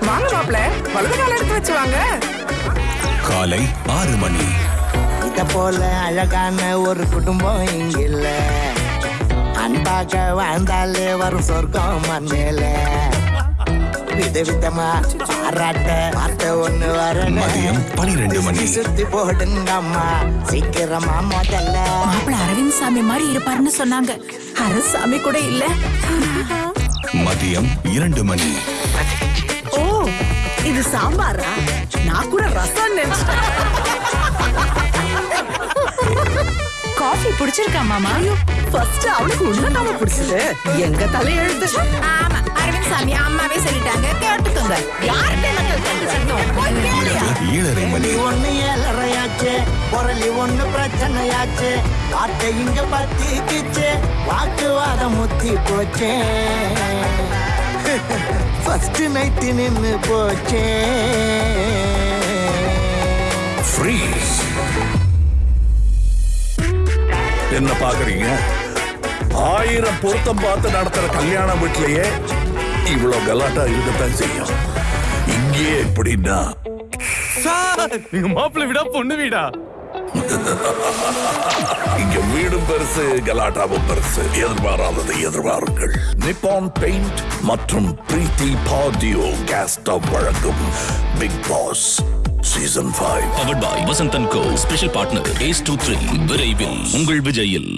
வாங்க மாப்பிள்ள வலது கால எடுத்து வச்சு வாங்க. காலை ஆறு மணி. இத போல அழகான ஒரு குடும்பம் இங்க இல்ல. அன்பாக வாழ்ந்தாலே வரும் சொர்க்கம் மண்ணில. விதவிதமா பாராட்ட பார்த்த ஒண்ணு வரணும் பனிரெண்டு மணி. சுத்தி போடுங்க அம்மா. சீக்கிரமா முதல்ல. மாப்பிள்ள அரவிந்த் சாமி மாதிரி இருப்பாருன்னு சொன்னாங்க. அரசாமி கூட இல்ல. மதியம் இரண்டு மணி. ஓ இது சாம்பாரா? நான் கூட ரசம் காஃபி பிடிச்சிருக்கா மாமா? ஃபர்ஸ்ட் அவனுக்கு உண்மைதாம பிடிச்சது. எங்க தலையெழுத்து? ஆமா அரவிந்த் சாமி அம்மாவே சொல்லிட்டாங்க. கேட்டுக்கோங்க. யார்கிட்ட ஏழரை மணி. புரளி ஒண்ணு பிரச்சனையாச்சு. வார்த்தை இங்க பத்திக்குச்சு. வாக்குவாதம் முத்தி போச்சே. ஃபர்ஸ்ட் நைட்டு நின்னு போச்சே. ஃப்ரீஸ் என்ன பாக்குறீங்க? ஆயிரம் பொருத்தம் பார்த்து நடத்துற கல்யாண வீட்லயே இவ்வளவு கலாட்டா இருக்கத்தான் செய்யும். இங்கேயே எப்படின்னா எங்க மாப்பிள்ளை வீடா பொண்ணு வீடா? இங்க வீடும் பெருசு கலாட்டாவும் பெருசு. எதிர்பாராததை எதிர்பாருங்கள். நிப்பான் பெயிண்ட் மற்றும் பிரீத்தி பாடியோ கேஸ் ஸ்டவ் வழங்கும் Bigg Boss season five powered by Vasanthan co special partner ace two three விரைவில் உங்கள் விஜயில்.